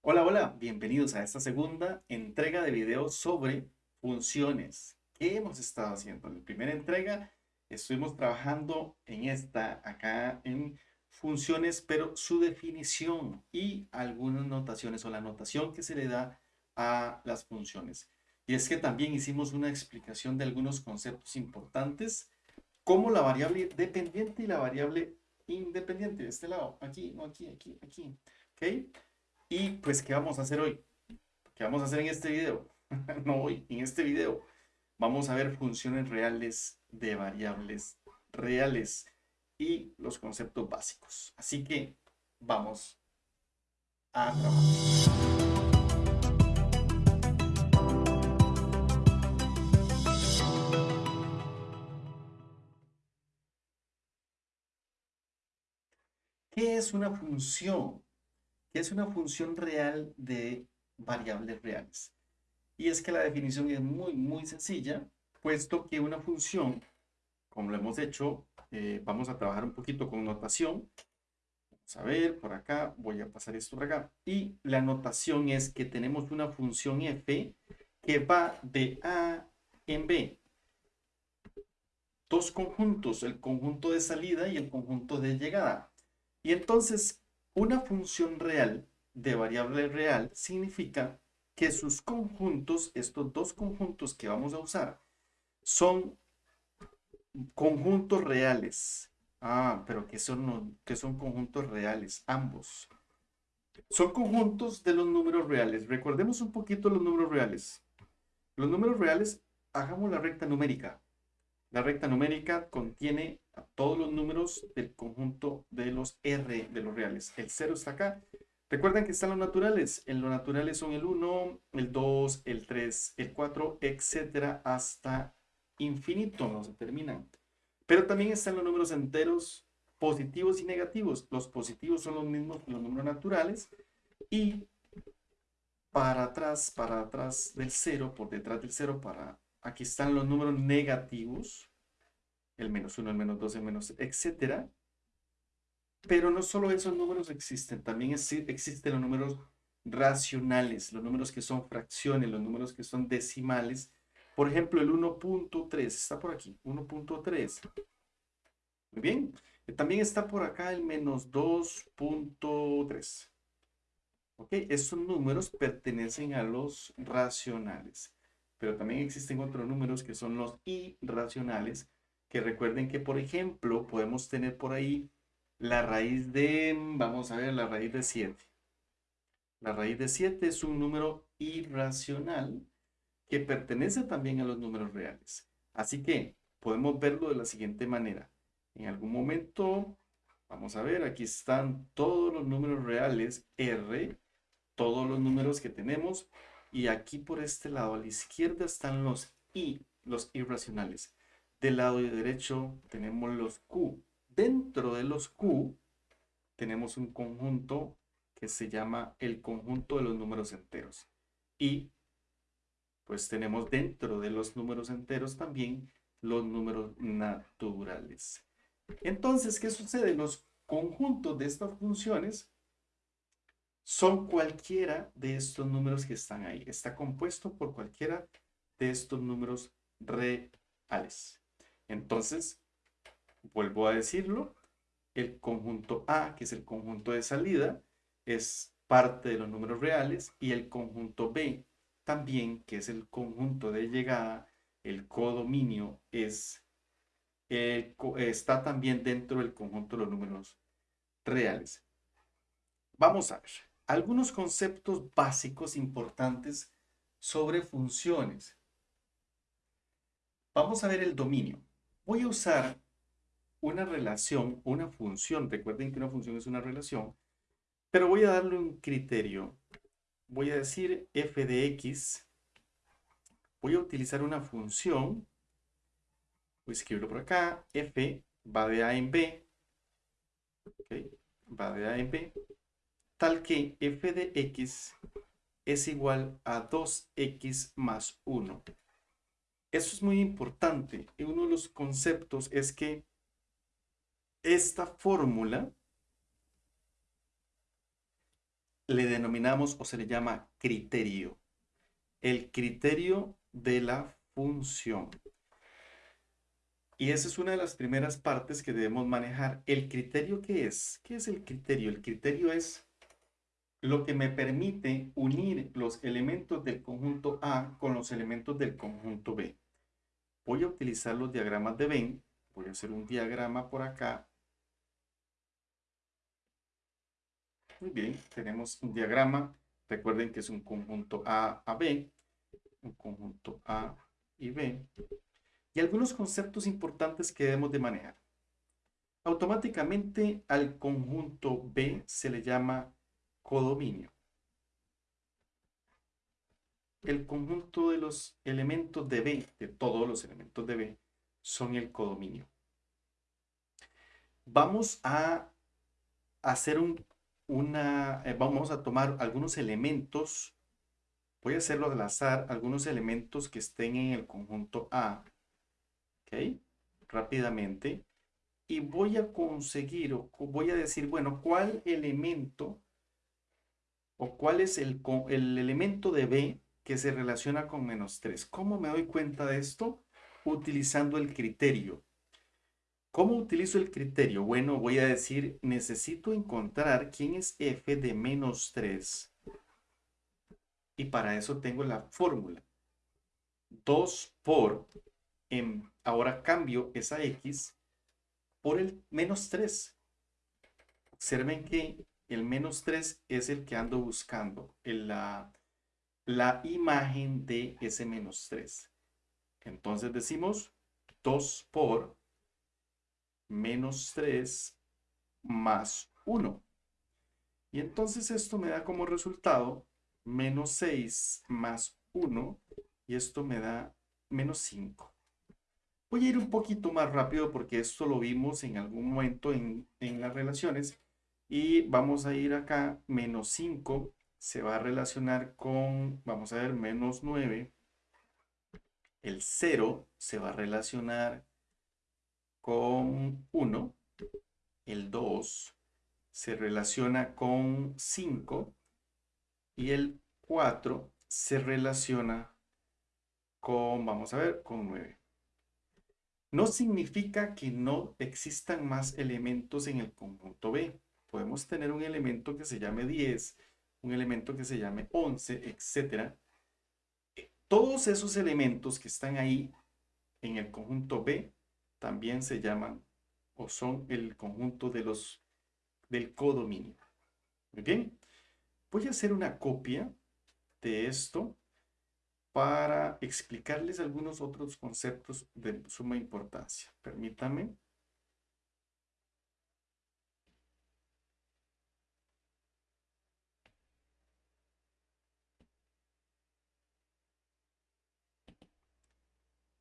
Hola, hola, bienvenidos a esta segunda entrega de videos sobre funciones. ¿Qué hemos estado haciendo? En la primera entrega estuvimos trabajando en esta, acá en funciones, pero su definición y algunas notaciones o la notación que se le da a las funciones. Y es que también hicimos una explicación de algunos conceptos importantes, como la variable dependiente y la variable independiente. De este lado, aquí, no aquí, aquí, aquí. ¿Ok? Y pues, ¿qué vamos a hacer hoy? ¿Qué vamos a hacer en este video? no hoy, en este video vamos a ver funciones reales de variables reales y los conceptos básicos. Así que vamos a trabajar. ¿Qué es una función? ¿Qué es una función real de variables reales? Y es que la definición es muy, muy sencilla, puesto que una función, como lo hemos hecho, eh, vamos a trabajar un poquito con notación. Vamos a ver, por acá, voy a pasar esto por acá. Y la notación es que tenemos una función f que va de A en B. Dos conjuntos, el conjunto de salida y el conjunto de llegada. Y entonces, una función real de variable real significa que sus conjuntos, estos dos conjuntos que vamos a usar, son conjuntos reales. Ah, pero que son, que son conjuntos reales, ambos. Son conjuntos de los números reales. Recordemos un poquito los números reales. Los números reales, hagamos la recta numérica. La recta numérica contiene todos los números del conjunto de los R de los reales. El 0 está acá, Recuerden que están los naturales. En los naturales son el 1, el 2, el 3, el 4, etcétera, hasta infinito, no se terminan. Pero también están los números enteros positivos y negativos. Los positivos son los mismos que los números naturales. Y para atrás, para atrás del 0, por detrás del 0, para aquí están los números negativos. El menos 1, el menos 2, el menos, etcétera. Pero no solo esos números existen, también existen los números racionales, los números que son fracciones, los números que son decimales. Por ejemplo, el 1.3, está por aquí, 1.3. Muy bien. También está por acá el menos 2.3. ¿Ok? Estos números pertenecen a los racionales. Pero también existen otros números que son los irracionales, que recuerden que, por ejemplo, podemos tener por ahí la raíz de, vamos a ver, la raíz de 7. La raíz de 7 es un número irracional que pertenece también a los números reales. Así que podemos verlo de la siguiente manera. En algún momento, vamos a ver, aquí están todos los números reales R, todos los números que tenemos, y aquí por este lado a la izquierda están los I, los irracionales. Del lado derecho tenemos los Q, Dentro de los Q tenemos un conjunto que se llama el conjunto de los números enteros. Y pues tenemos dentro de los números enteros también los números naturales. Entonces, ¿qué sucede? Los conjuntos de estas funciones son cualquiera de estos números que están ahí. Está compuesto por cualquiera de estos números reales. Entonces, vuelvo a decirlo, el conjunto A, que es el conjunto de salida, es parte de los números reales y el conjunto B también, que es el conjunto de llegada, el codominio es, está también dentro del conjunto de los números reales. Vamos a ver algunos conceptos básicos importantes sobre funciones. Vamos a ver el dominio. Voy a usar una relación, una función, recuerden que una función es una relación, pero voy a darle un criterio. Voy a decir f de x, voy a utilizar una función, voy a escribirlo por acá, f va de a en b, va de a en b, tal que f de x es igual a 2x más 1. Eso es muy importante. Y uno de los conceptos es que esta fórmula le denominamos o se le llama criterio. El criterio de la función. Y esa es una de las primeras partes que debemos manejar. ¿El criterio qué es? ¿Qué es el criterio? El criterio es lo que me permite unir los elementos del conjunto A con los elementos del conjunto B. Voy a utilizar los diagramas de Venn. Voy a hacer un diagrama por acá. Muy bien, tenemos un diagrama. Recuerden que es un conjunto A a B. Un conjunto A y B. Y algunos conceptos importantes que debemos de manejar. Automáticamente al conjunto B se le llama codominio. El conjunto de los elementos de B, de todos los elementos de B, son el codominio. Vamos a hacer un, una, eh, vamos a tomar algunos elementos, voy a hacerlo al azar, algunos elementos que estén en el conjunto A, ¿ok? Rápidamente. Y voy a conseguir, o voy a decir, bueno, ¿cuál elemento o cuál es el, el elemento de B que se relaciona con menos 3. ¿Cómo me doy cuenta de esto? Utilizando el criterio. ¿Cómo utilizo el criterio? Bueno, voy a decir, necesito encontrar quién es f de menos 3. Y para eso tengo la fórmula. 2 por, en, ahora cambio esa x por el menos 3. Observen que el menos 3 es el que ando buscando, la, la imagen de ese menos 3. Entonces decimos 2 por menos 3 más 1. Y entonces esto me da como resultado menos 6 más 1 y esto me da menos 5. Voy a ir un poquito más rápido porque esto lo vimos en algún momento en, en las relaciones y vamos a ir acá, menos 5 se va a relacionar con, vamos a ver, menos 9. El 0 se va a relacionar con 1. El 2 se relaciona con 5. Y el 4 se relaciona con, vamos a ver, con 9. No significa que no existan más elementos en el conjunto B podemos tener un elemento que se llame 10, un elemento que se llame 11, etc. Todos esos elementos que están ahí en el conjunto B también se llaman o son el conjunto de los del codominio. Muy bien. Voy a hacer una copia de esto para explicarles algunos otros conceptos de suma importancia. Permítanme.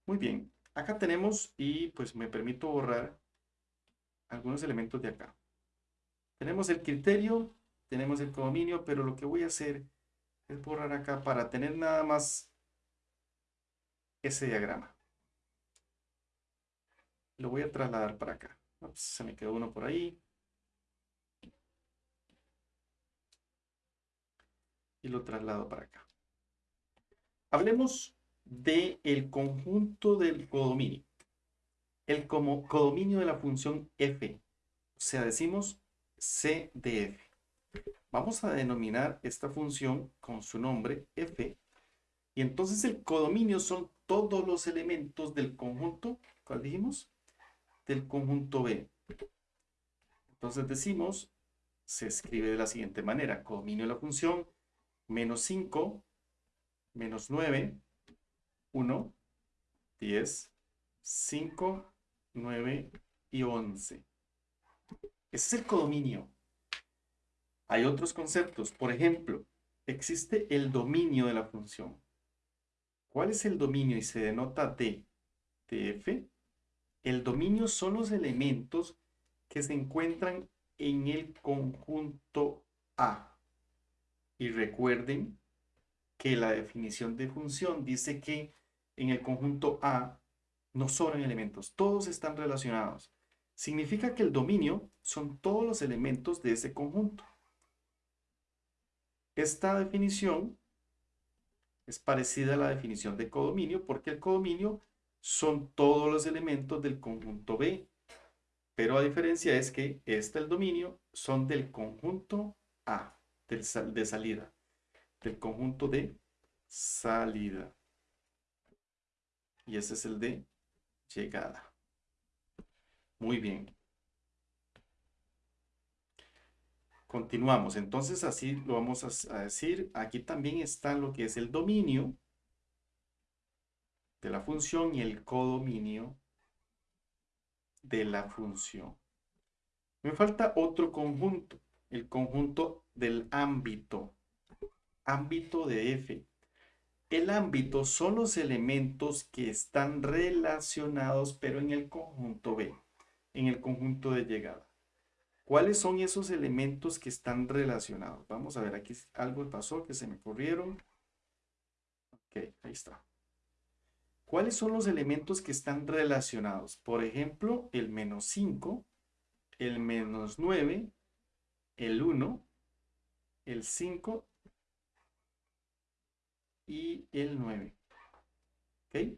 Muy bien, acá tenemos y pues me permito borrar algunos elementos de acá. Tenemos el criterio, tenemos el codominio, pero lo que voy a hacer es borrar acá para tener nada más ese diagrama. Lo voy a trasladar para acá. se me quedó uno por ahí. Y lo traslado para acá. Hablemos del el conjunto del codominio. El como codominio de la función f. O sea, decimos c de f. Vamos a denominar esta función con su nombre f. Y entonces el codominio son todos los elementos del conjunto, ¿cuál dijimos? Del conjunto B. Entonces decimos, se escribe de la siguiente manera, codominio de la función, menos 5, menos 9, 1, 10, 5, 9 y 11. Ese es el codominio. Hay otros conceptos. Por ejemplo, existe el dominio de la función. ¿Cuál es el dominio? Y se denota D, f. El dominio son los elementos que se encuentran en el conjunto A. Y recuerden que la definición de función dice que en el conjunto A no sobran elementos, todos están relacionados. Significa que el dominio son todos los elementos de ese conjunto. Esta definición es parecida a la definición de codominio porque el codominio son todos los elementos del conjunto B. Pero a diferencia es que este, el dominio, son del conjunto A, del de salida, del conjunto de salida. Y ese es el de llegada. Muy bien. Continuamos. Entonces así lo vamos a decir. Aquí también está lo que es el dominio de la función y el codominio de la función. Me falta otro conjunto, el conjunto del ámbito. Ámbito de F. El ámbito son los elementos que están relacionados, pero en el conjunto B, en el conjunto de llegada. ¿Cuáles son esos elementos que están relacionados? Vamos a ver, aquí algo pasó que se me corrieron. Ok, ahí está. ¿Cuáles son los elementos que están relacionados? Por ejemplo, el menos 5, el menos 9, el 1, el 5 y el 9. ¿Ok?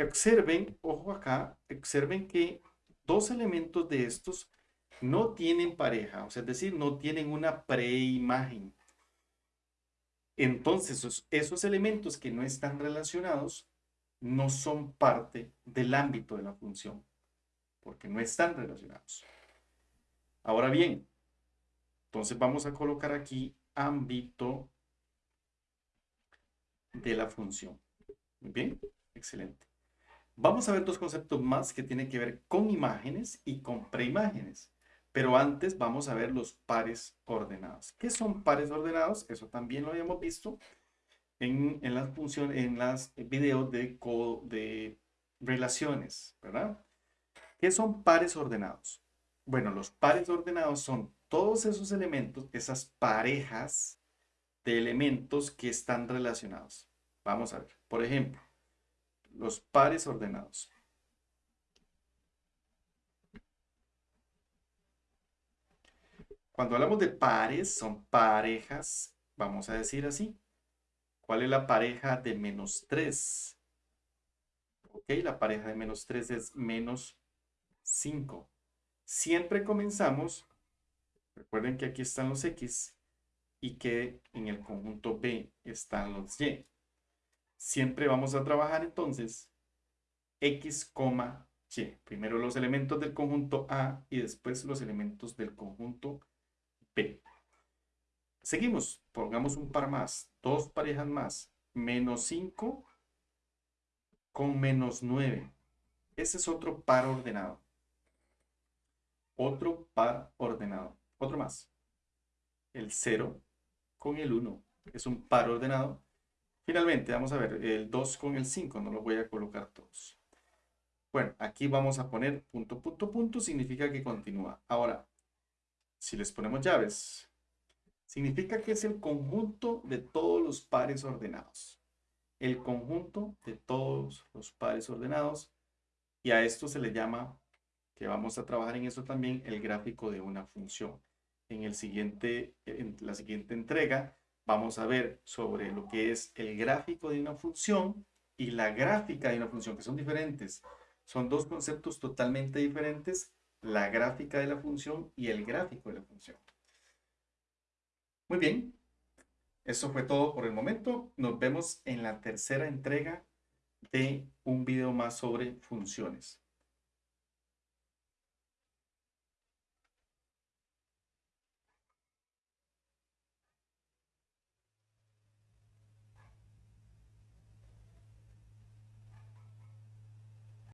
Observen, ojo acá, observen que dos elementos de estos no tienen pareja, o sea, es decir, no tienen una preimagen. Entonces, esos, esos elementos que no están relacionados no son parte del ámbito de la función, porque no están relacionados. Ahora bien, entonces vamos a colocar aquí ámbito de la función. Bien, excelente. Vamos a ver dos conceptos más que tienen que ver con imágenes y con preimágenes. Pero antes vamos a ver los pares ordenados. ¿Qué son pares ordenados? Eso también lo habíamos visto en, las funciones, en las videos de, de relaciones, ¿verdad? ¿Qué son pares ordenados? Bueno, los pares ordenados son todos esos elementos, esas parejas de elementos que están relacionados. Vamos a ver, por ejemplo, los pares ordenados. Cuando hablamos de pares, son parejas, vamos a decir así, ¿Cuál es la pareja de menos 3? Ok, la pareja de menos 3 es menos 5. Siempre comenzamos, recuerden que aquí están los X y que en el conjunto B están los Y. Siempre vamos a trabajar entonces X, Y. Primero los elementos del conjunto A y después los elementos del conjunto B. Seguimos, pongamos un par más, dos parejas más, menos 5 con menos 9. Ese es otro par ordenado. Otro par ordenado. Otro más. El 0 con el 1. Es un par ordenado. Finalmente, vamos a ver, el 2 con el 5. No lo voy a colocar todos. Bueno, aquí vamos a poner punto, punto, punto. Significa que continúa. Ahora, si les ponemos llaves, significa que es el conjunto de todos los pares ordenados. El conjunto de todos los pares ordenados. Y a esto se le llama, que vamos a trabajar en eso también, el gráfico de una función. En, el siguiente, en la siguiente entrega vamos a ver sobre lo que es el gráfico de una función y la gráfica de una función, que son diferentes. Son dos conceptos totalmente diferentes, la gráfica de la función y el gráfico de la función. Muy bien, eso fue todo por el momento. Nos vemos en la tercera entrega de un video más sobre funciones.